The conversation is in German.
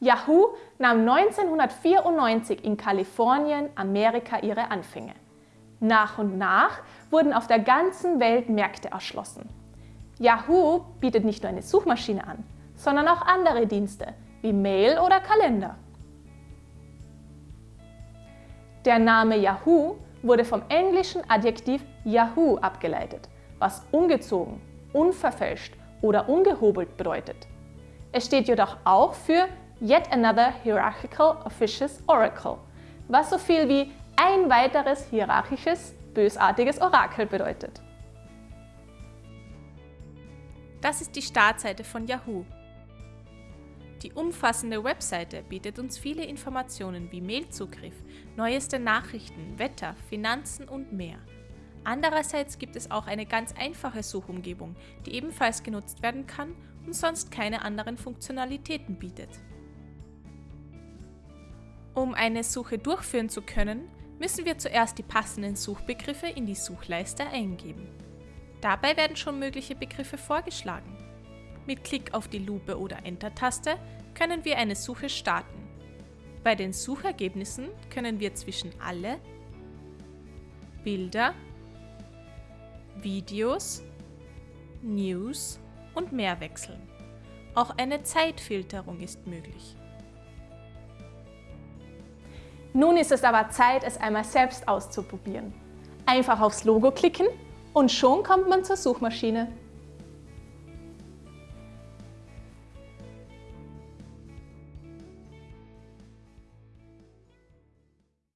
Yahoo nahm 1994 in Kalifornien, Amerika ihre Anfänge. Nach und nach wurden auf der ganzen Welt Märkte erschlossen. Yahoo bietet nicht nur eine Suchmaschine an, sondern auch andere Dienste wie Mail oder Kalender. Der Name Yahoo wurde vom englischen Adjektiv Yahoo abgeleitet, was ungezogen, unverfälscht oder ungehobelt bedeutet. Es steht jedoch auch für Yet Another Hierarchical Officious Oracle, was so viel wie ein weiteres hierarchisches, bösartiges Orakel bedeutet. Das ist die Startseite von Yahoo. Die umfassende Webseite bietet uns viele Informationen wie Mailzugriff, neueste Nachrichten, Wetter, Finanzen und mehr. Andererseits gibt es auch eine ganz einfache Suchumgebung, die ebenfalls genutzt werden kann und sonst keine anderen Funktionalitäten bietet. Um eine Suche durchführen zu können, müssen wir zuerst die passenden Suchbegriffe in die Suchleiste eingeben. Dabei werden schon mögliche Begriffe vorgeschlagen. Mit Klick auf die Lupe oder Enter-Taste können wir eine Suche starten. Bei den Suchergebnissen können wir zwischen alle, Bilder, Videos, News und mehr wechseln. Auch eine Zeitfilterung ist möglich. Nun ist es aber Zeit, es einmal selbst auszuprobieren. Einfach aufs Logo klicken und schon kommt man zur Suchmaschine.